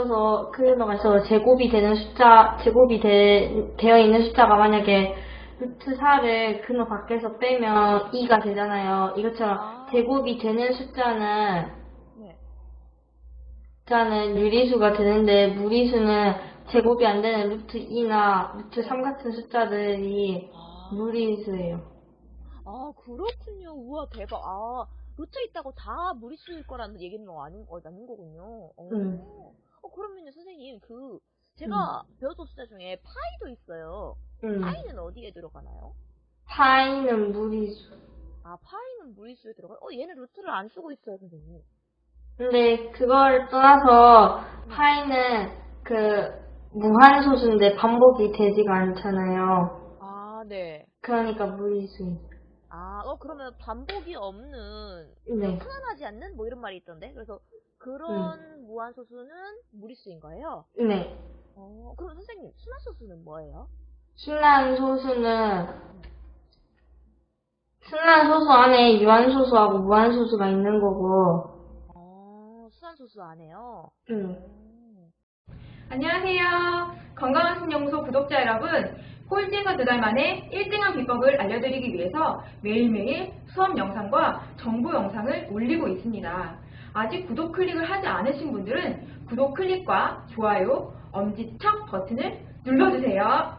그래서 그 넘어서 제곱이 되는 숫자, 제곱이 되, 되어 있는 숫자가 만약에 루트 4를 근호 밖에서 빼면 2가 되잖아요. 이것처럼 아. 제곱이 되는 숫자는 네. 숫자는 유리수가 되는데 무리수는 제곱이 안 되는 루트 2나 루트 3 같은 숫자들이 아, 무리수예요. 아, 그렇군요. 우와, 대박. 아, 루트 있다고 다 무리수일 거라는 얘기는 아닌, 어, 아닌 거군요. 어. 음. 어, 그러면요, 선생님, 그, 제가 배웠던 숫자 중에 파이도 있어요. 음. 파이는 어디에 들어가나요? 파이는 무리수. 아, 파이는 무리수에 들어가요? 어, 얘는 루트를 안 쓰고 있어요, 선생님. 근데 그걸 떠나서 파이는 그 무한소수인데 반복이 되지가 않잖아요. 아, 네. 그러니까 무리수예요. 아, 어, 그러면 반복이 없는, 네. 편안하지 않는? 뭐 이런 말이 있던데? 그래서 그런 무한소수는 무리수인 거예요? 네. 어, 그럼 선생님, 순환소수는 뭐예요? 순환 소수는 순환 소수 안에 유한 소수하고 무한 소수가 있는 거고. 어, 순환소수 안에요? 음. 음. 안녕하세요. 건강한 신연구소 구독자 여러분. 꼴찌에서 두 달 만에 1등한 비법을 알려드리기 위해서 매일매일 수업 영상과 정보 영상을 올리고 있습니다. 아직 구독 클릭을 하지 않으신 분들은 구독 클릭과 좋아요, 엄지척 버튼을 눌러주세요.